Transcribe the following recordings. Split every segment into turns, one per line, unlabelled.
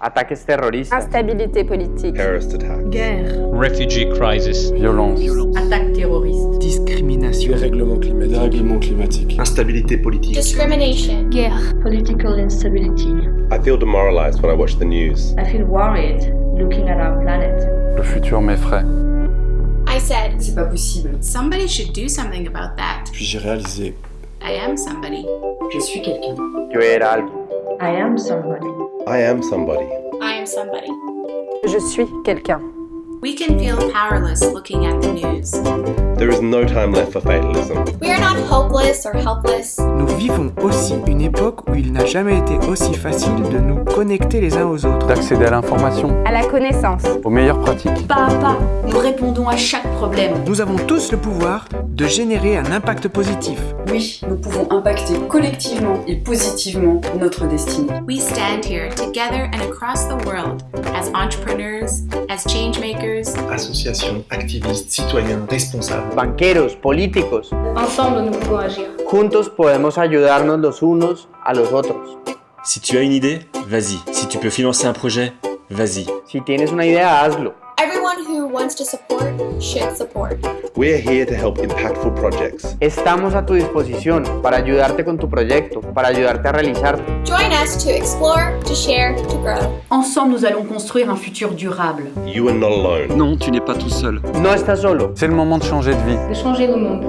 ataques terroristas,
Instabilité politique.
terrorist attack,
Guerre.
refugee crisis,
Violence.
Attaque terroriste.
Discrimination.
Dérèglement climatique.
Dérèglement climatique.
instabilité politique.
Discrimination.
Guerre.
Political instability.
I feel demoralized when I watch the news.
I feel worried looking at our planet.
Le futur m'effraie.
I said,
C'est pas possible.
Somebody should do something about that.
Puis j'ai réalisé,
I am somebody.
Je suis quelqu'un.
yo era alguien.
I am somebody.
I am somebody.
I am somebody.
Je suis quelqu'un.
We can feel powerless looking at the news.
There is no time left for fatalism.
We are not hopeless or helpless.
Nous vivons aussi une époque où il n'a jamais été aussi facile de nous connecter les uns aux autres.
D'accéder à l'information,
À la connaissance.
aux meilleures pratiques.
Pas à pas, nous répondons à chaque problème.
Nous avons tous le pouvoir de générer un impact positif.
Oui, nous pouvons impacter collectivement et positivement notre destinée.
We stand here together and across the world as entrepreneurs, as change makers,
associations, activistes, citoyens, responsables.
Banqueros, políticos,
Ensemble, nous pouvons agir.
juntos podemos ayudarnos los unos a los otros.
Si tu as une idée, vas-y. Si tu peux financer un projet, vas-y.
Si tienes una idea, hazlo.
Everyone who wants to support should support.
We are here to help impactful projects.
Estamos a tu disposición para ayudarte con tu proyecto, para ayudarte a realizarte.
Join us to explore, to share, to grow.
Ensemble, nous allons construire un futur durable.
You are not alone.
Non, tu n'es pas tout seul.
No estás solo.
C'est le moment de changer de vie.
De changer le monde.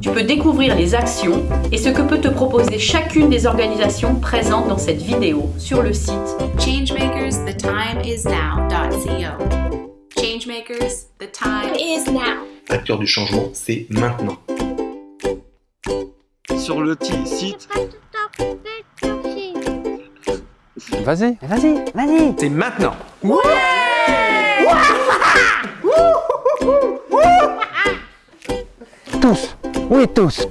Tu peux découvrir les actions et ce que peut te proposer chacune des organisations présentes dans cette vidéo sur le site
changemakers, the time is now.co. Changemakers, the time
is now.
Acteur du changement, c'est maintenant.
Sur le petit site,
Vas-y.
Vas-y, vas-y.
C'est maintenant.
Tous. Oui, tous.